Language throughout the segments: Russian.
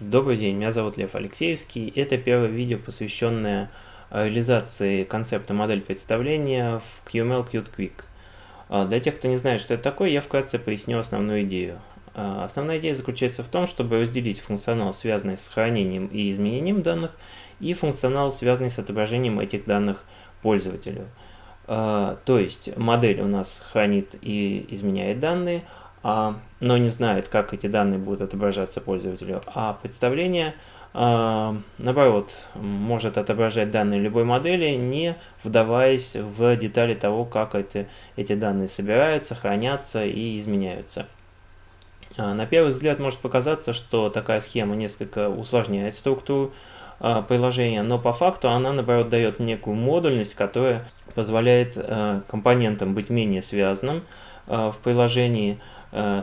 Добрый день, меня зовут Лев Алексеевский. Это первое видео, посвященное реализации концепта модель представления в QML Qt Quick. А, для тех, кто не знает, что это такое, я вкратце поясню основную идею. А, основная идея заключается в том, чтобы разделить функционал, связанный с хранением и изменением данных, и функционал, связанный с отображением этих данных пользователю. А, то есть модель у нас хранит и изменяет данные, но не знает, как эти данные будут отображаться пользователю. А представление, а, наоборот, может отображать данные любой модели, не вдаваясь в детали того, как это, эти данные собираются, хранятся и изменяются. А, на первый взгляд может показаться, что такая схема несколько усложняет структуру приложения, но по факту она, наоборот, дает некую модульность, которая позволяет компонентам быть менее связанным в приложении,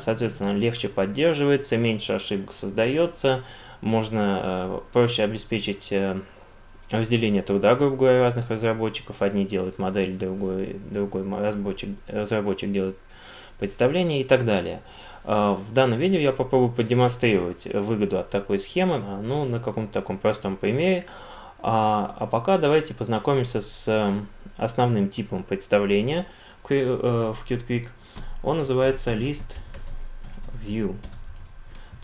соответственно, легче поддерживается, меньше ошибок создается, можно э, проще обеспечить э, разделение труда, грубо говоря, разных разработчиков. Одни делают модель, другой, другой разработчик, разработчик делает представление и так далее. В данном видео я попробую продемонстрировать выгоду от такой схемы, ну, на каком-то таком простом примере. А, а пока давайте познакомимся с основным типом представления в Qt Quick – он называется list view.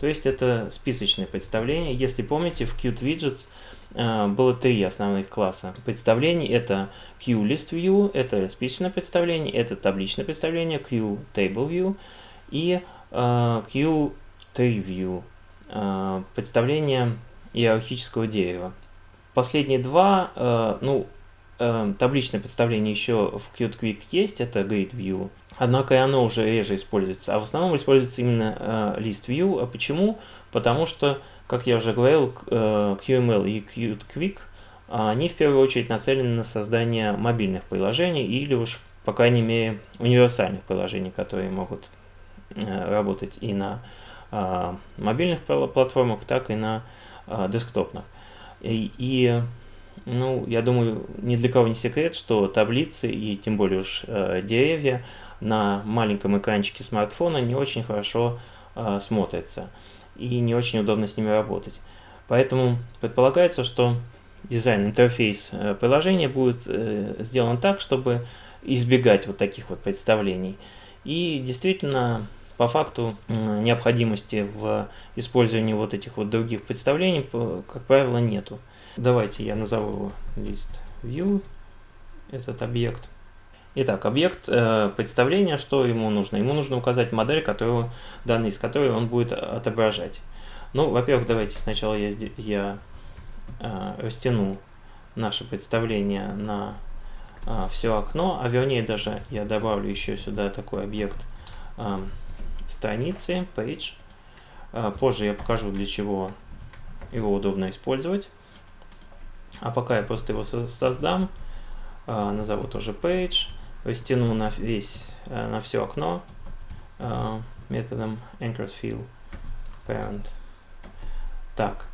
То есть это списочное представление. Если помните, в Qt Widgets э, было три основных класса представлений. Это QListView, это списочное представление, это табличное представление, QTableView и э, QTreeView, э, представление иерархического дерева. Последние два, ну, табличное представление еще в Qt Quick есть, это Grid View, Однако и оно уже реже используется. А в основном используется именно э, list view. А почему? Потому что, как я уже говорил, э, QML и Qt Quick, они в первую очередь нацелены на создание мобильных приложений или уж, по крайней мере, универсальных приложений, которые могут э, работать и на э, мобильных платформах, так и на э, десктопных. И, и ну, я думаю, ни для кого не секрет, что таблицы и тем более уж э, деревья на маленьком экранчике смартфона не очень хорошо э, смотрятся и не очень удобно с ними работать. Поэтому предполагается, что дизайн, интерфейс э, приложения будет э, сделан так, чтобы избегать вот таких вот представлений. И действительно, по факту необходимости в использовании вот этих вот других представлений, как правило, нету. Давайте я назову его list view, этот объект. Итак, объект э, представления, что ему нужно? Ему нужно указать модель, которую, данные из которой он будет отображать. Ну, во-первых, давайте сначала я, я э, растяну наше представление на э, все окно, а вернее даже я добавлю еще сюда такой объект э, страницы, page. Э, позже я покажу, для чего его удобно использовать. А пока я просто его создам, э, назову тоже page растяну на весь, э, на все окно э, методом anchorsFill parent. Так,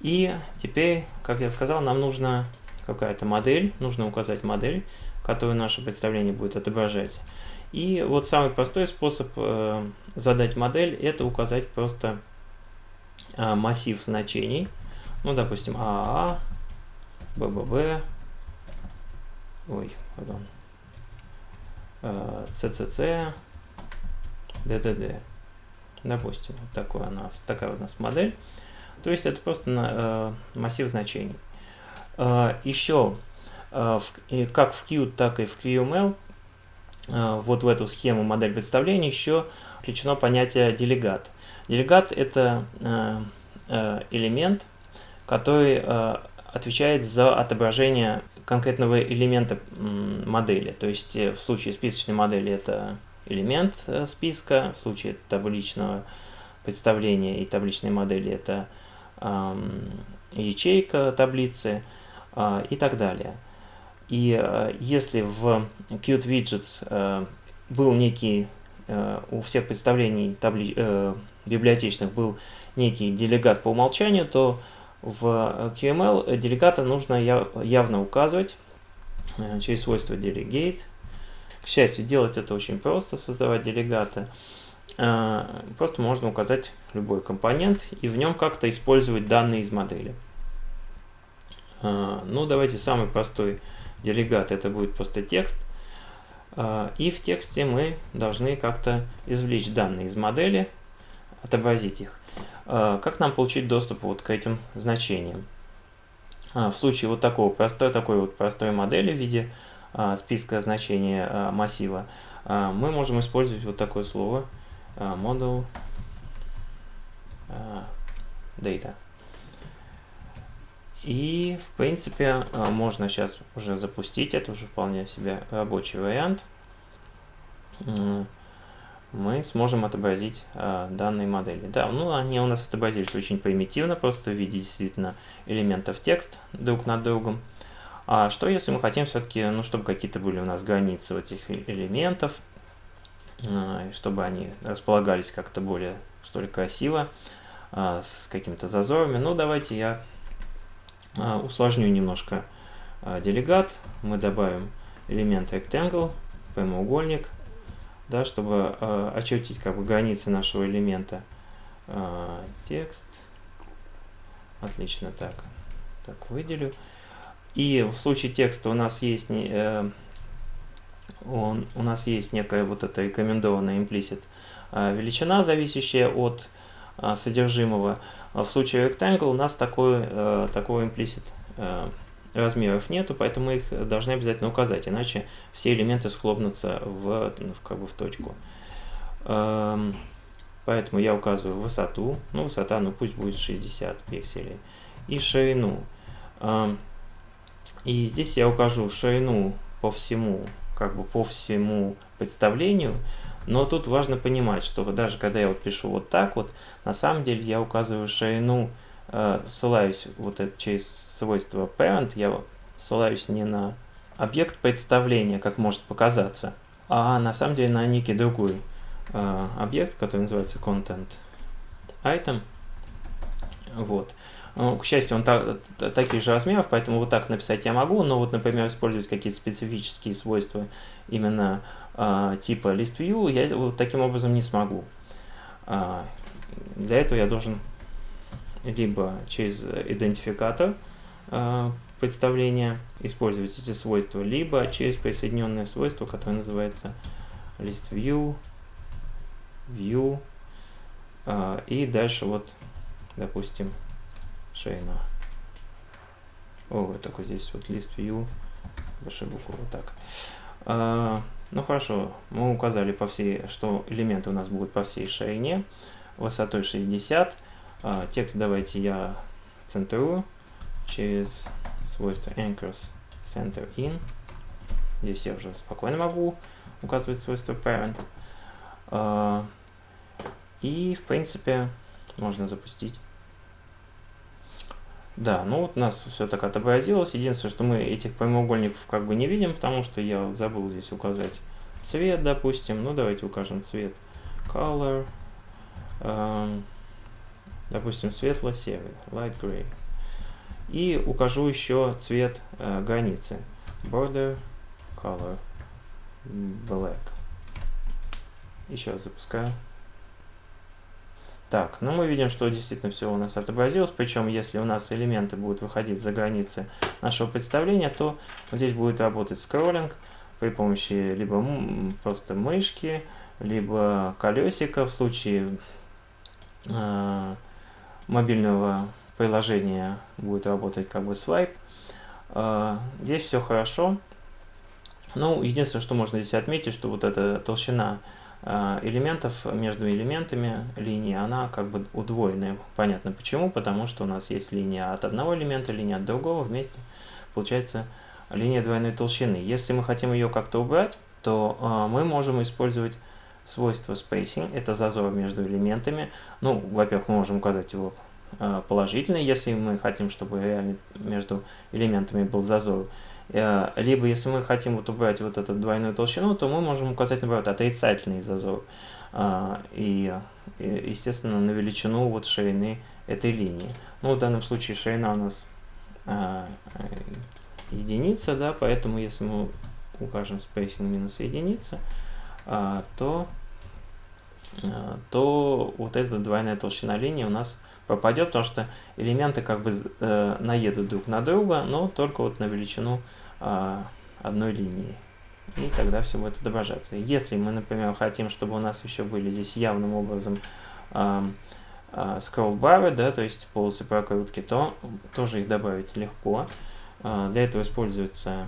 и теперь, как я сказал, нам нужна какая-то модель, нужно указать модель, которую наше представление будет отображать. И вот самый простой способ э, задать модель, это указать просто э, массив значений. Ну, допустим, АА, БББ, ой, pardon, CCC, DDD. Допустим, вот такой у нас, такая у нас модель. То есть это просто э, массив значений. Э, еще, э, в, как в Qt, так и в QML, э, вот в эту схему модель представления еще включено понятие делегат. Делегат это э, э, элемент, который э, отвечает за отображение конкретного элемента модели. То есть э, в случае списочной модели это элемент э, списка, в случае табличного представления и табличной модели это ячейка таблицы э, и так далее. И э, если в Qt Widgets был некий, у всех представлений табли, библиотечных был некий делегат по умолчанию, то в QML делегата нужно явно указывать э, через свойство delegate. К счастью, делать это очень просто, создавать делегаты. просто можно указать любой компонент и в нем как-то использовать данные из модели. Ну, давайте самый простой делегат, это будет просто текст. И в тексте мы должны как-то извлечь данные из модели, отобразить их. Как нам получить доступ вот к этим значениям? В случае вот такого простой, такой вот простой модели в виде списка значений массива, мы можем использовать вот такое слово model data. И, в принципе, можно сейчас уже запустить, это уже вполне себе рабочий вариант. Мы сможем отобразить данные модели. Да, ну они у нас отобразились очень примитивно, просто в виде действительно элементов текст друг над другом. А что если мы хотим все-таки, ну, чтобы какие-то были у нас границы вот этих элементов, чтобы они располагались как-то более, что ли, красиво, с какими-то зазорами. Ну, давайте я усложню немножко делегат. Мы добавим элемент rectangle, прямоугольник, да, чтобы очертить как бы границы нашего элемента. Текст. Отлично, так. Так, выделю. И в случае текста у нас есть э, он, у нас есть некая вот эта рекомендованная implicit э, величина, зависящая от э, содержимого. А в случае rectangle у нас такой, э, такого implicit э, размеров нету, поэтому их должны обязательно указать, иначе все элементы схлопнутся в, в, как бы в точку. Эм, поэтому я указываю высоту, ну высота, ну пусть будет 60 пикселей, и ширину. Эм, и здесь я укажу ширину по всему, как бы по всему представлению, но тут важно понимать, что даже когда я вот пишу вот так вот, на самом деле я указываю ширину, ссылаюсь вот это, через свойство parent, я ссылаюсь не на объект представления, как может показаться, а на самом деле на некий другой э, объект, который называется content item. Вот. Ну, к счастью, он так, таких же размеров, поэтому вот так написать я могу, но вот, например, использовать какие-то специфические свойства именно э, типа list view я вот таким образом не смогу. Э, для этого я должен либо через идентификатор э, представления использовать эти свойства, либо через присоединенное свойство, которое называется list view, э, и дальше вот, допустим, шейна. О, вот такой здесь вот лист view, большой буквы, вот так. А, ну хорошо, мы указали по всей, что элементы у нас будут по всей ширине, высотой 60. А, текст давайте я центрую через свойство anchors center in. Здесь я уже спокойно могу указывать свойство parent. А, и, в принципе, можно запустить. Да, ну вот у нас все так отобразилось. Единственное, что мы этих прямоугольников как бы не видим, потому что я забыл здесь указать цвет, допустим. Ну, давайте укажем цвет color. Эм, допустим, светло-серый, light gray. И укажу еще цвет э, границы. Border color black. Еще раз запускаю. Так, ну мы видим, что действительно все у нас отобразилось, причем если у нас элементы будут выходить за границы нашего представления, то вот здесь будет работать скроллинг при помощи либо просто мышки, либо колесика в случае э, мобильного приложения будет работать как бы свайп. Э, здесь все хорошо. Ну, единственное, что можно здесь отметить, что вот эта толщина а, элементов между элементами линии, она как бы удвоенная. Понятно почему, потому что у нас есть линия от одного элемента, линия от другого, вместе получается линия двойной толщины. Если мы хотим ее как-то убрать, то э, мы можем использовать свойство spacing, это зазор между элементами. Ну, во-первых, мы можем указать его э, положительный, если мы хотим, чтобы реально между элементами был зазор. Э, либо, если мы хотим вот убрать вот эту двойную толщину, то мы можем указать, наоборот, отрицательный зазор. А, и, естественно, на величину вот ширины этой линии. Ну, в данном случае ширина у нас единица, да, поэтому если мы укажем spacing минус единица, то то вот эта двойная толщина линии у нас пропадет, потому что элементы как бы э, наедут друг на друга, но только вот на величину э, одной линии. И тогда все будет отображаться. Если мы, например, хотим, чтобы у нас еще были здесь явным образом scroll да, то есть полосы прокрутки, то тоже их добавить легко. Для этого используется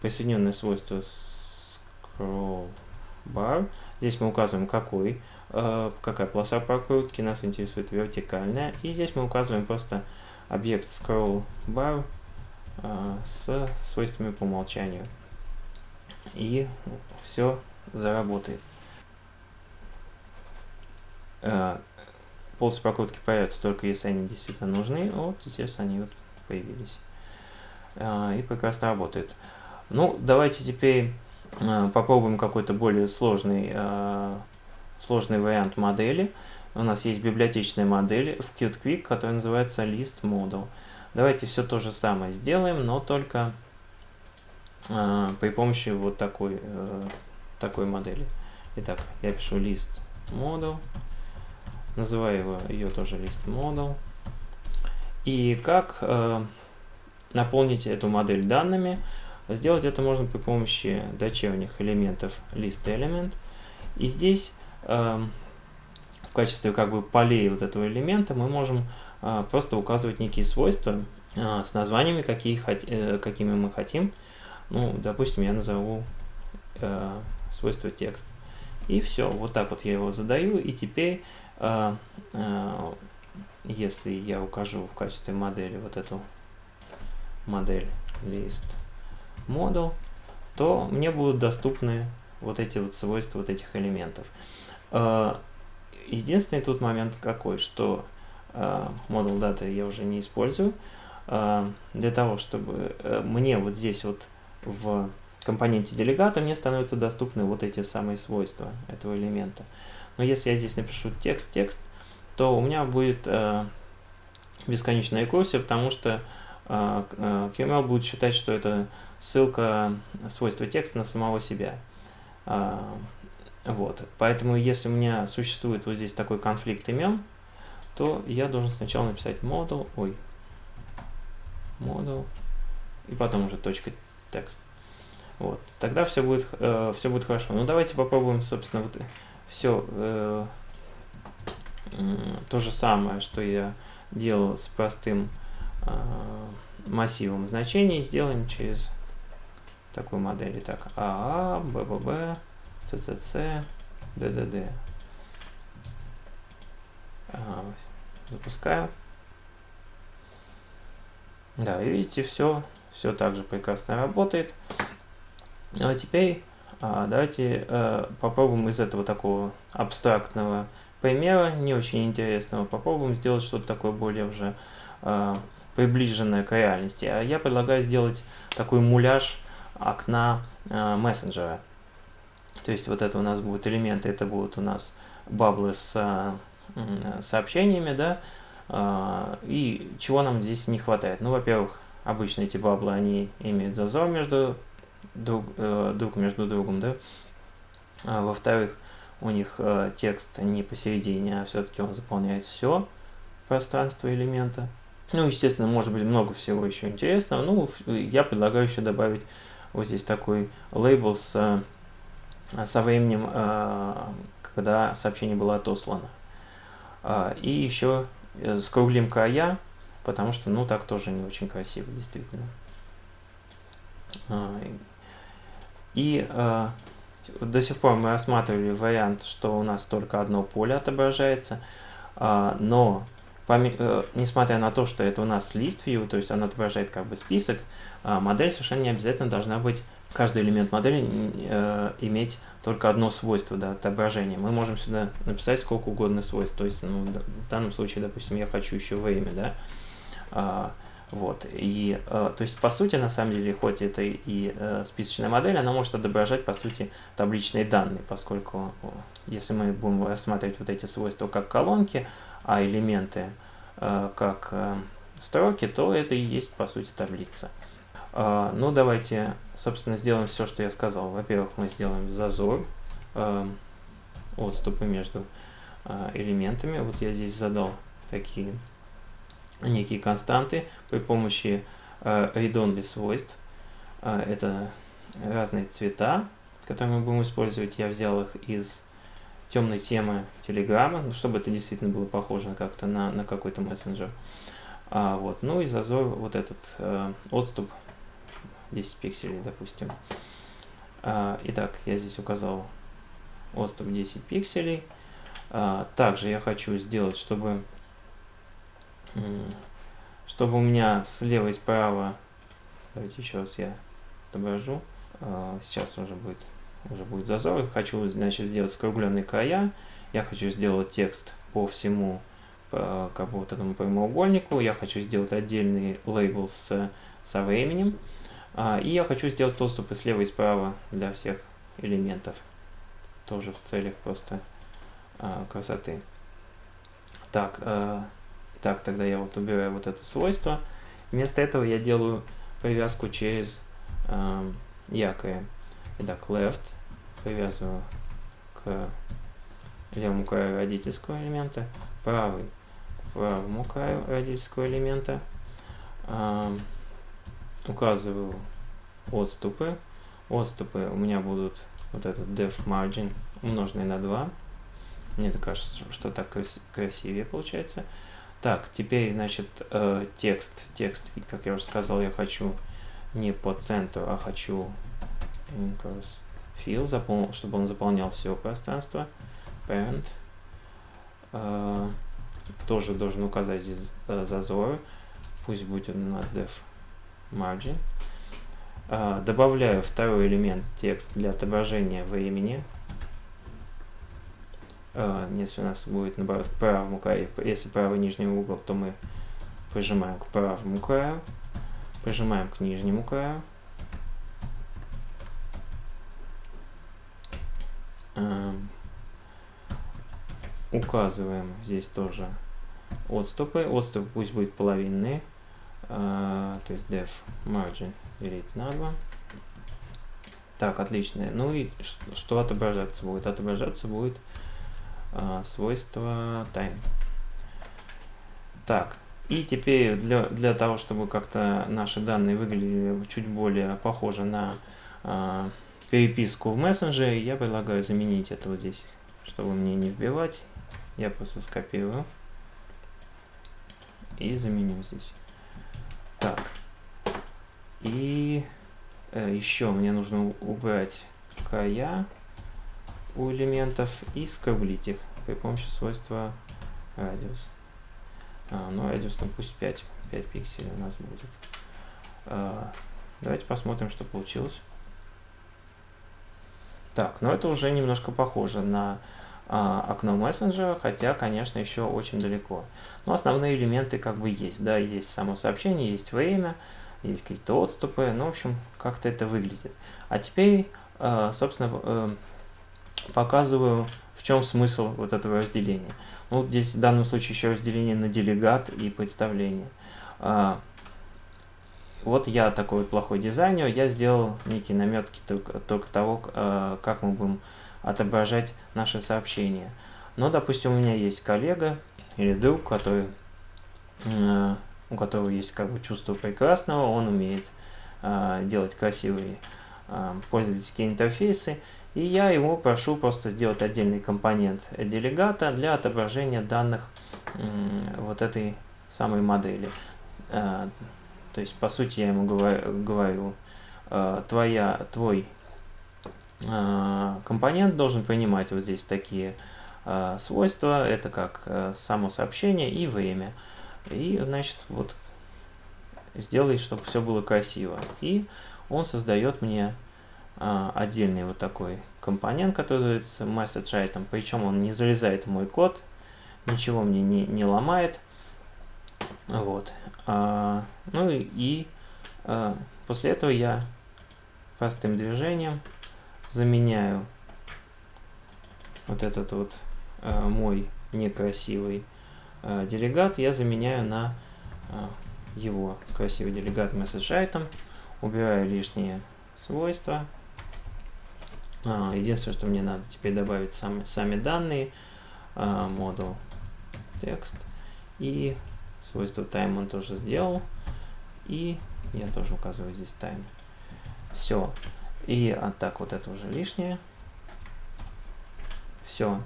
присоединенное свойство scroll bar. Здесь мы указываем, какой Э, какая полоса прокрутки, нас интересует вертикальная. И здесь мы указываем просто объект scroll bar э, с свойствами по умолчанию. И все заработает. Э, полосы прокрутки появятся только если они действительно нужны. Вот здесь они вот появились. И прекрасно работает. Ну, давайте теперь попробуем какой-то более сложный сложный вариант модели. У нас есть библиотечная модель в QtQuick, которая называется List Model. Давайте все то же самое сделаем, но только э, при помощи вот такой, э, такой модели. Итак, я пишу List Model, называю его, ее тоже List Model. И как э, наполнить эту модель данными? Сделать это можно при помощи дочерних элементов ListElement. И здесь Эм, в качестве как бы полей вот этого элемента мы можем э, просто указывать некие свойства э, с названиями, какие, э, какими мы хотим. Ну, допустим, я назову свойство текст. И все, вот так вот я его задаю, и теперь, если я укажу в качестве модели вот эту модель list model, то мне будут доступны вот эти вот свойства вот этих элементов. А, единственный тут момент какой, что модуль а, даты я уже не использую. А, для того, чтобы э, мне вот здесь вот в компоненте делегата мне становятся доступны вот эти самые свойства этого элемента. Но если я здесь напишу текст-текст, то у меня будет бесконечная рекурсия, потому что QML будет считать, что это ссылка свойства текста на самого себя. Вот. Поэтому, если у меня существует вот здесь такой конфликт имен, то я должен сначала написать model, ой, model, и потом уже точка текст. Вот. Тогда все будет, э, все будет хорошо. Ну, давайте попробуем, собственно, вот все э, э, то же самое, что я делал с простым э, массивом значений, сделаем через такую модель. Итак, АА, БББ, CCC, DDD. Ага, запускаю. Да, и видите, все, все также прекрасно работает. Ну, а теперь а, давайте а, попробуем из этого такого абстрактного примера, не очень интересного, попробуем сделать что-то такое более уже а, приближенное к реальности. А я предлагаю сделать такой муляж окна а, мессенджера. То есть вот это у нас будут элементы, это будут у нас баблы с а, сообщениями, да, а, и чего нам здесь не хватает? Ну, во-первых, обычно эти баблы, они имеют зазор между друг, э, друг между другом, да, а, во-вторых, у них э, текст не посередине, а все-таки он заполняет все пространство элемента. Ну, естественно, может быть много всего еще интересного. Ну, я предлагаю еще добавить вот здесь такой лейбл с со временем, э, когда сообщение было отослано. А, и еще э, скруглим края, потому что, ну, так тоже не очень красиво, действительно. А, и э, до сих пор мы рассматривали вариант, что у нас только одно поле отображается, а, но несмотря на то, что это у нас list view, то есть она отображает как бы список, модель совершенно не обязательно должна быть каждый элемент модели э, иметь только одно свойство да, отображения. Мы можем сюда написать сколько угодно свойств. То есть, ну, в данном случае, допустим, я хочу еще время, да. А, вот. И, э, то есть, по сути, на самом деле, хоть это и э, списочная модель, она может отображать, по сути, табличные данные, поскольку если мы будем рассматривать вот эти свойства как колонки, а элементы э, как э, строки, то это и есть, по сути, таблица. А, ну, давайте, собственно, сделаем все, что я сказал. Во-первых, мы сделаем зазор. А, отступы между э, элементами. Вот я здесь задал такие некие константы при помощи э, read-only свойств. Э, это разные цвета, которые мы будем использовать. Я взял их из темной темы Телеграма, ну, чтобы это действительно было похоже как-то на, на какой-то мессенджер. А, вот. Ну и зазор, вот этот э, отступ 10 пикселей, допустим. А, итак, я здесь указал отступ 10 пикселей. А, также я хочу сделать, чтобы, чтобы у меня слева и справа, давайте еще раз я отображу, а, сейчас уже будет уже будет зазор. Хочу, значит, сделать скругленные края. Я хочу сделать текст по всему по, как бы вот этому прямоугольнику. Я хочу сделать отдельный лейбл с, со временем. А, и я хочу сделать доступы слева и справа для всех элементов. Тоже в целях просто а, красоты. Так, а, так, тогда я вот убираю вот это свойство. Вместо этого я делаю привязку через а, якоря. Итак, left привязываю к левому краю родительского элемента, правый к правому краю родительского элемента, э, указываю отступы. Отступы у меня будут вот этот def margin умноженный на 2. Мне кажется, что так красивее получается. Так, теперь, значит, э, текст. Текст, как я уже сказал, я хочу не по центру, а хочу increase fill, запол... чтобы он заполнял все пространство. Parent. Uh, тоже должен указать здесь uh, зазор. Пусть будет у нас def margin. Uh, добавляю второй элемент текст для отображения времени. Uh, если у нас будет наоборот к правому краю, если правый нижний угол, то мы прижимаем к правому краю, прижимаем к нижнему краю. Указываем здесь тоже отступы. Отступ пусть будет половинные. Uh, то есть def margin делить на 2. Так, отлично. Ну и что отображаться будет? Отображаться будет uh, свойство time. Так, и теперь для, для того, чтобы как-то наши данные выглядели чуть более похоже на uh, переписку в мессенджере, я предлагаю заменить это вот здесь, чтобы мне не вбивать. Я просто скопирую и заменю здесь. Так. И э, еще мне нужно убрать края у элементов и скруглить их при помощи свойства радиус. А, ну, радиус, ну пусть 5, 5 пикселей у нас будет. А, давайте посмотрим, что получилось. Так, но это уже немножко похоже на а, окно мессенджера, хотя, конечно, еще очень далеко. Но основные элементы как бы есть, да, есть само сообщение, есть время, есть какие-то отступы, ну, в общем, как-то это выглядит. А теперь, а, собственно, э, показываю, в чем смысл вот этого разделения. Ну, здесь в данном случае еще разделение на делегат и представление. Вот я такой плохой дизайнер, я сделал некие наметки только, только того, э, как мы будем отображать наши сообщения. Но, допустим, у меня есть коллега или друг, который, э, у которого есть как бы чувство прекрасного, он умеет делать красивые пользовательские интерфейсы, и я его прошу просто сделать отдельный компонент делегата для отображения данных вот этой самой модели. То есть, по сути, я ему говорю, э, твоя, твой э, компонент должен принимать вот здесь такие э, свойства. Это как само сообщение и время. И, значит, вот сделай, чтобы все было красиво. И он создает мне отдельный вот такой компонент, который называется message item. Причем он не залезает в мой код, ничего мне не, не ломает. Вот. А, ну и, и а, после этого я простым движением заменяю вот этот вот а, мой некрасивый а, делегат, я заменяю на а, его красивый делегат message item, убираю лишние свойства, А, единственное, что мне надо теперь добавить сами, сами данные, а, модул текст и свойство time он тоже сделал. И я тоже указываю здесь time. Все. И а так вот это уже лишнее. Все.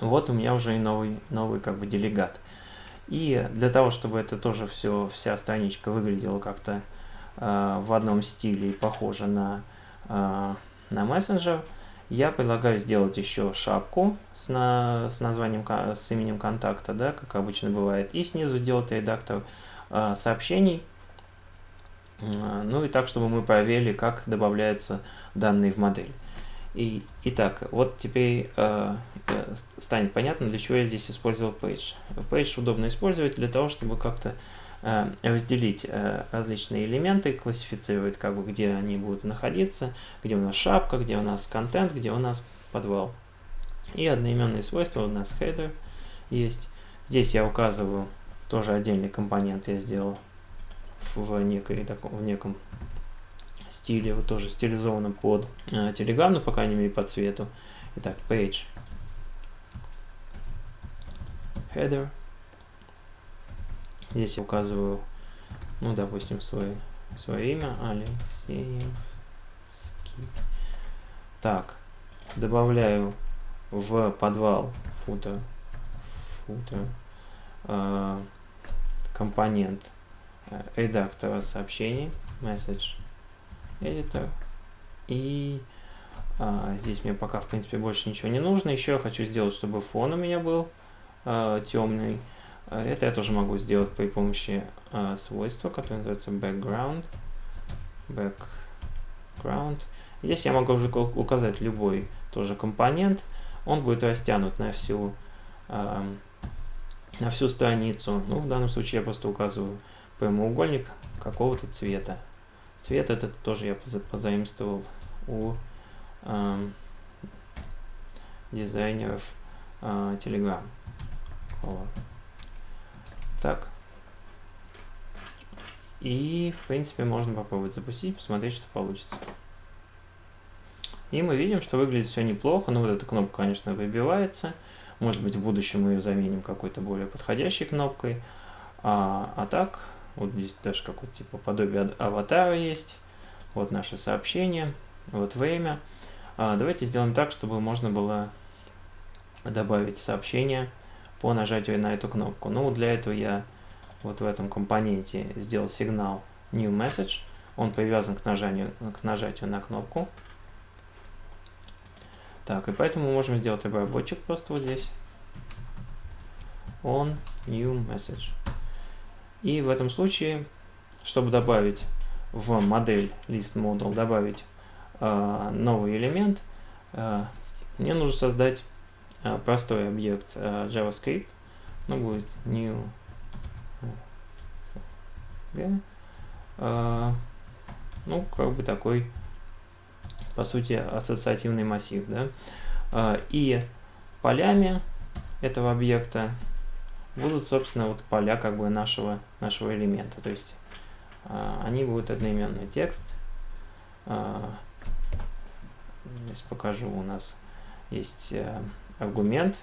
Вот у меня уже и новый, новый как бы делегат. И для того, чтобы это тоже все, вся страничка выглядела как-то э, в одном стиле и похоже на, э, на мессенджер, я предлагаю сделать еще шапку с, на, с названием, с именем контакта, да, как обычно бывает, и снизу сделать редактор э, сообщений, ну и так, чтобы мы проверили, как добавляются данные в модель. И, итак, вот теперь э, э, станет понятно, для чего я здесь использовал page. Page удобно использовать для того, чтобы как-то разделить э, различные элементы, классифицировать, как бы, где они будут находиться, где у нас шапка, где у нас контент, где у нас подвал. И одноименные свойства у нас header есть. Здесь я указываю тоже отдельный компонент я сделал в, некой, в неком стиле, вот тоже стилизовано под э, Telegram, но по крайней мере по цвету. Итак, page, header. Здесь я указываю, ну, допустим, свое, свое имя, Алексеевский. Так, добавляю в подвал footer, footer э, компонент редактора сообщений, message, editor. И а, здесь мне пока, в принципе, больше ничего не нужно. Еще я хочу сделать, чтобы фон у меня был а, темный. А, это я тоже могу сделать при помощи а, свойства, которое называется background. Background. Здесь я могу уже указать любой тоже компонент. Он будет растянут на всю, а, на всю страницу. Ну, в данном случае я просто указываю прямоугольник какого-то цвета. Цвет этот тоже я позаимствовал у э, дизайнеров э, Telegram. Color. Так. И, в принципе, можно попробовать запустить, посмотреть, что получится. И мы видим, что выглядит все неплохо. Но вот эта кнопка, конечно, выбивается. Может быть, в будущем мы ее заменим какой-то более подходящей кнопкой. А, а так, вот здесь даже какое-то типа подобие аватара есть. Вот наше сообщение. Вот время. А, давайте сделаем так, чтобы можно было добавить сообщение по нажатию на эту кнопку. Ну, для этого я вот в этом компоненте сделал сигнал New Message. Он привязан к нажатию, к нажатию на кнопку. Так, и поэтому мы можем сделать обработчик просто вот здесь. On New Message. И в этом случае, чтобы добавить в модель list model, добавить э, новый элемент, э, мне нужно создать простой объект э, JavaScript. Ну, будет new э, ну, как бы такой, по сути, ассоциативный массив, да. Э, и полями этого объекта будут, собственно, вот поля как бы нашего, нашего элемента. То есть а, они будут одноименный текст. А, здесь покажу, у нас есть а, аргумент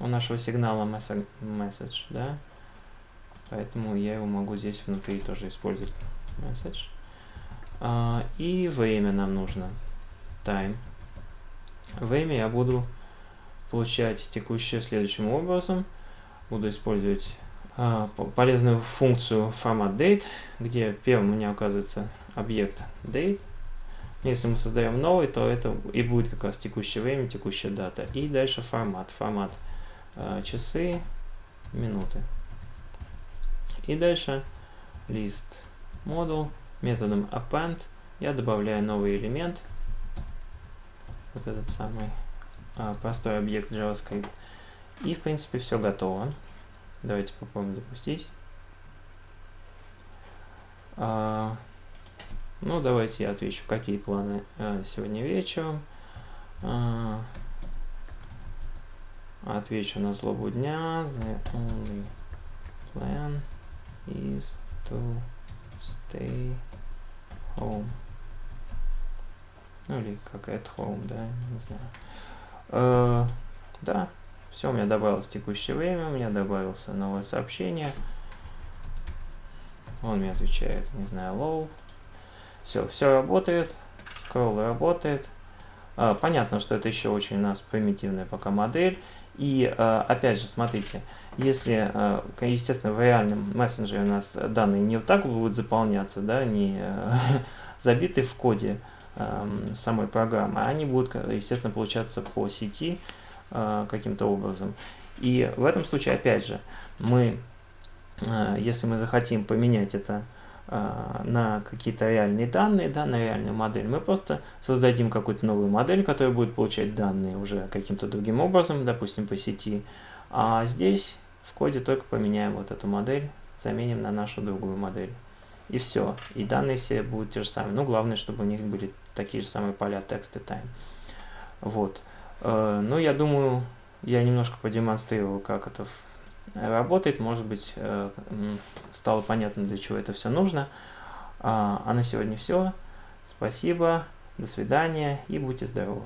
у нашего сигнала message, да, поэтому я его могу здесь внутри тоже использовать message. А, и время нам нужно time. Время я буду получать текущее следующим образом – буду использовать а, полезную функцию format date, где первым у меня оказывается объект date. Если мы создаем новый, то это и будет как раз текущее время, текущая дата. И дальше формат. Формат а, часы, минуты. И дальше list model методом append я добавляю новый элемент. Вот этот самый а, простой объект JavaScript. И, в принципе, все готово. Давайте попробуем запустить. Ну, давайте я отвечу, какие планы а, сегодня вечером. А, отвечу на злобу дня. The only plan is to stay home. Ну или как at home, да, не знаю. Э, да, все, у меня добавилось текущее время, у меня добавился новое сообщение. Он мне отвечает, не знаю, low. Все, все работает, скролл работает. А, понятно, что это еще очень у нас примитивная пока модель. И а, опять же, смотрите, если, а, естественно, в реальном мессенджере у нас данные не вот так будут заполняться, да, не забиты в коде самой программы, они будут, естественно, получаться по сети каким-то образом. И в этом случае, опять же, мы, если мы захотим поменять это на какие-то реальные данные, да, на реальную модель, мы просто создадим какую-то новую модель, которая будет получать данные уже каким-то другим образом, допустим, по сети. А здесь в коде только поменяем вот эту модель, заменим на нашу другую модель. И все. И данные все будут те же самые. Ну, главное, чтобы у них были такие же самые поля text и time. Вот. Э, ну, я думаю, я немножко продемонстрировал, как это работает, может быть, э, стало понятно, для чего это все нужно. А, а на сегодня все. Спасибо, до свидания и будьте здоровы.